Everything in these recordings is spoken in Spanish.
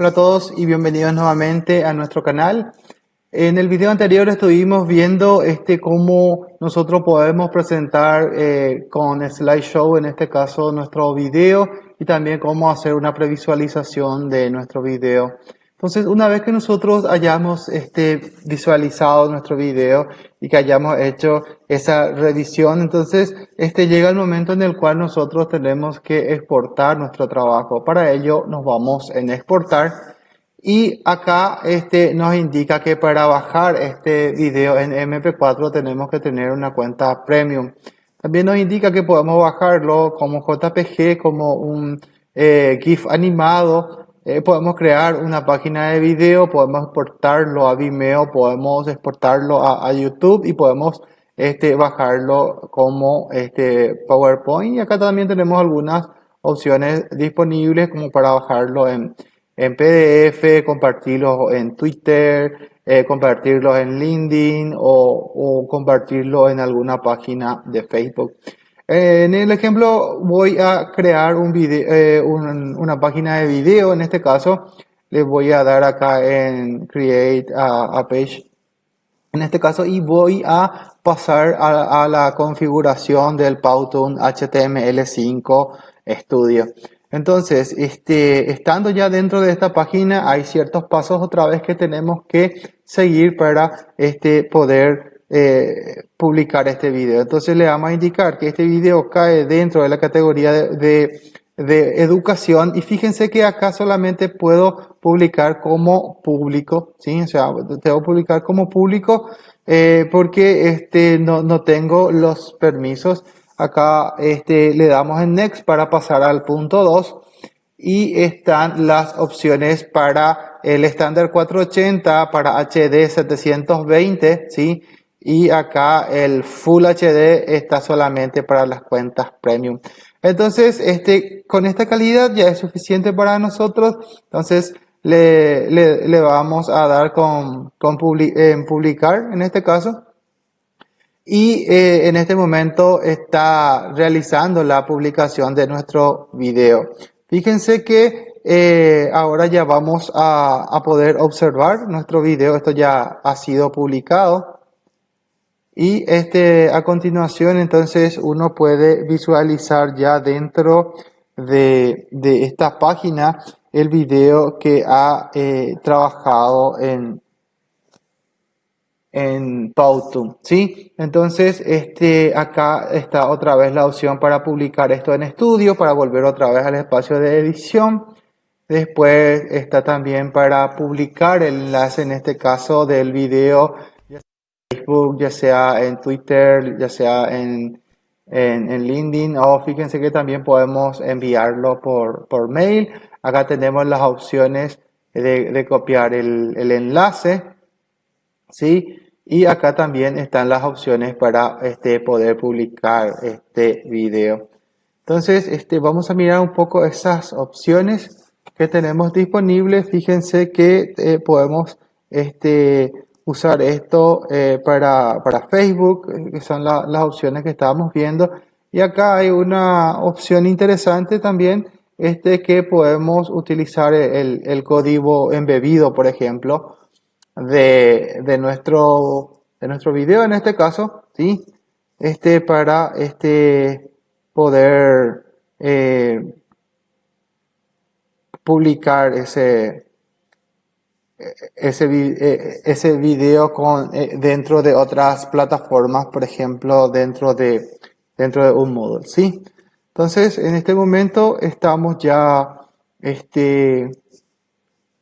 Hola a todos y bienvenidos nuevamente a nuestro canal. En el video anterior estuvimos viendo este cómo nosotros podemos presentar eh, con slideshow, en este caso nuestro video, y también cómo hacer una previsualización de nuestro video. Entonces, una vez que nosotros hayamos este, visualizado nuestro video y que hayamos hecho esa revisión, entonces este, llega el momento en el cual nosotros tenemos que exportar nuestro trabajo. Para ello nos vamos en exportar y acá este, nos indica que para bajar este video en MP4 tenemos que tener una cuenta premium. También nos indica que podemos bajarlo como JPG, como un eh, GIF animado eh, podemos crear una página de video, podemos exportarlo a Vimeo, podemos exportarlo a, YouTube y podemos este, bajarlo como este, PowerPoint. Y acá también tenemos algunas opciones disponibles como para bajarlo en, en PDF, compartirlo en Twitter, eh, compartirlo en LinkedIn o, o compartirlo en alguna página de Facebook. En el ejemplo voy a crear un video, eh, una página de video, en este caso le voy a dar acá en Create a, Page, en este caso, y voy a pasar a, la configuración del Powtoon HTML5 Studio. Entonces, este, estando ya dentro de esta página, hay ciertos pasos otra vez que tenemos que seguir para este, poder eh, publicar este video. Entonces le vamos a indicar que este video cae dentro de la categoría de, educación y fíjense que acá solamente puedo publicar como público, ¿sí? O sea, tengo que publicar como público eh, porque este, no, no tengo los permisos. Acá este, le damos en Next para pasar al punto 2 y están las opciones para el estándar 480, para HD 720, ¿sí? Y acá el Full HD está solamente para las cuentas premium. Entonces, este, con esta calidad ya es suficiente para nosotros. Entonces, le, le, vamos a dar con, con en publicar en este caso. Y eh, en este momento está realizando la publicación de nuestro video. Fíjense que eh, ahora ya vamos a, a poder observar nuestro video. Esto ya ha sido publicado. Y este, a continuación, entonces, uno puede visualizar ya dentro de, esta página el video que ha eh, trabajado en, en Powtoon, ¿sí? Entonces, este, acá está otra vez la opción para publicar esto en estudio, para volver otra vez al espacio de edición. Después está también para publicar el enlace, en este caso, del video Facebook, ya sea en Twitter, ya sea en, en, LinkedIn o fíjense que también podemos enviarlo por, por mail. Acá tenemos las opciones de, copiar el, el, enlace, ¿sí? Y acá también están las opciones para este, poder publicar este video. Entonces, este, vamos a mirar un poco esas opciones que tenemos disponibles. Fíjense que eh, podemos este, usar esto eh, para, Facebook, eh, que son las opciones que estábamos viendo. Y acá hay una opción interesante también, este que podemos utilizar el, código embebido, por ejemplo, de, nuestro, de nuestro video en este caso, ¿sí? Este para este poder eh, publicar ese, ese, eh, ese video con, eh, dentro de otras plataformas, por ejemplo, dentro de, dentro de un Moodle, ¿sí? Entonces, en este momento estamos ya este,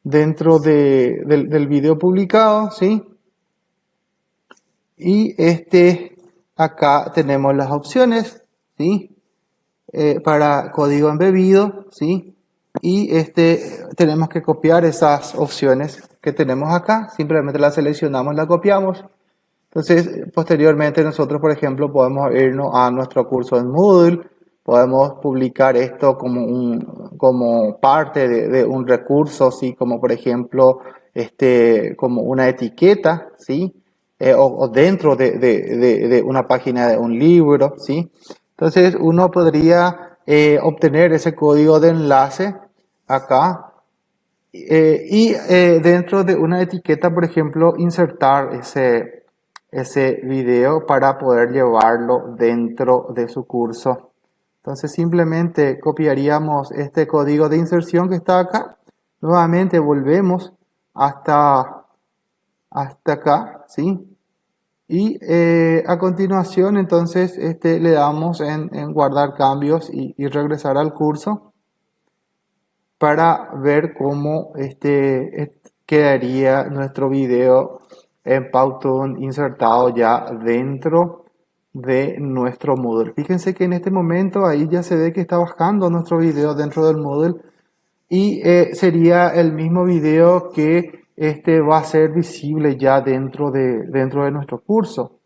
dentro de, del, video publicado, ¿sí? Y este, acá tenemos las opciones, ¿sí? Eh, para código embebido, ¿sí? y este, tenemos que copiar esas opciones que tenemos acá, simplemente las seleccionamos, la copiamos. Entonces, posteriormente nosotros, por ejemplo, podemos irnos a nuestro curso en Moodle, podemos publicar esto como, un, como parte de, un recurso, ¿sí? como por ejemplo, este, como una etiqueta, ¿sí? Eh, o, dentro de, de, una página de un libro, ¿sí? Entonces, uno podría eh, obtener ese código de enlace acá eh, y eh, dentro de una etiqueta, por ejemplo, insertar ese, ese video para poder llevarlo dentro de su curso. Entonces simplemente copiaríamos este código de inserción que está acá. Nuevamente volvemos hasta, hasta acá, ¿sí? Y eh, a continuación entonces este, le damos en, guardar cambios y, regresar al curso para ver cómo este, quedaría nuestro video en Powtoon insertado ya dentro de nuestro Moodle. Fíjense que en este momento ahí ya se ve que está bajando nuestro video dentro del Moodle y eh, sería el mismo video que este va a ser visible ya dentro de, dentro de nuestro curso.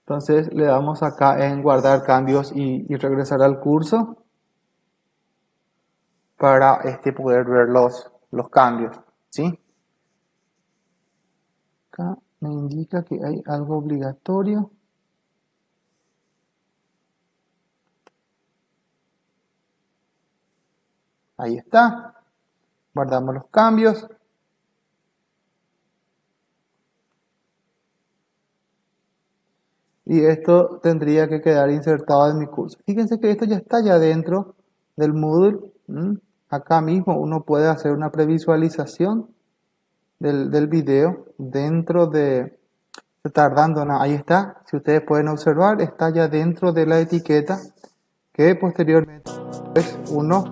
Entonces le damos acá en guardar cambios y, regresar al curso para este poder ver los, los cambios. ¿sí? Acá me indica que hay algo obligatorio. Ahí está. Guardamos los cambios. Y esto tendría que quedar insertado en mi curso. Fíjense que esto ya está ya dentro del Moodle. Acá mismo uno puede hacer una previsualización del, del video dentro de... Tardando, ahí está. Si ustedes pueden observar, está ya dentro de la etiqueta que posteriormente es uno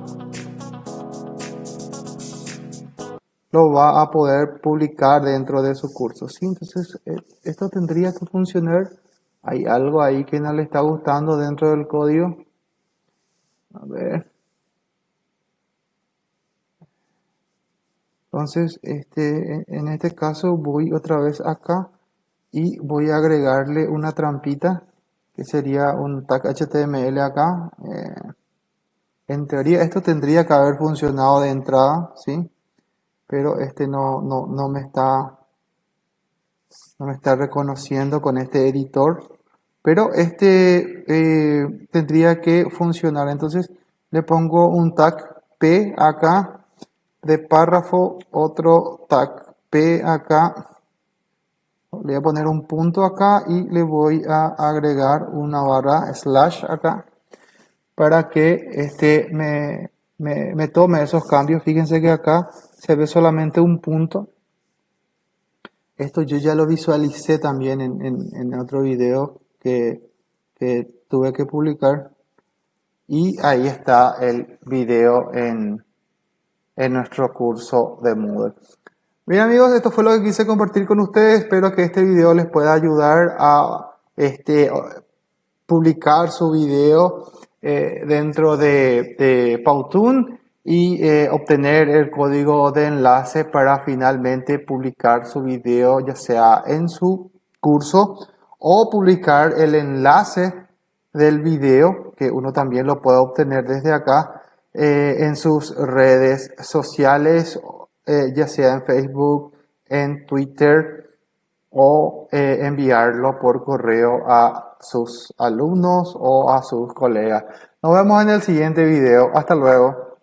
lo va a poder publicar dentro de su curso. ¿sí? Entonces, eh, esto tendría que funcionar. Hay algo ahí que no le está gustando dentro del código. A ver. Entonces, este, en este caso voy otra vez acá y voy a agregarle una trampita que sería un tag HTML acá. Eh, en teoría esto tendría que haber funcionado de entrada, ¿sí? pero este no, no, no, me está no me está reconociendo con este editor pero este eh, tendría que funcionar entonces le pongo un tag p acá de párrafo otro tag p acá le voy a poner un punto acá y le voy a agregar una barra slash acá para que este me, me, me tome esos cambios fíjense que acá se ve solamente un punto. Esto yo ya lo visualicé también en, otro video que, tuve que publicar. Y ahí está el video en, nuestro curso de Moodle. Bien amigos, esto fue lo que quise compartir con ustedes. Espero que este video les pueda ayudar a este, publicar su video eh, dentro de, de Powtoon y eh, obtener el código de enlace para finalmente publicar su video ya sea en su curso o publicar el enlace del video que uno también lo puede obtener desde acá eh, en sus redes sociales eh, ya sea en Facebook, en Twitter o enviarlo por correo a sus alumnos o a sus colegas. Nos vemos en el siguiente video. Hasta luego.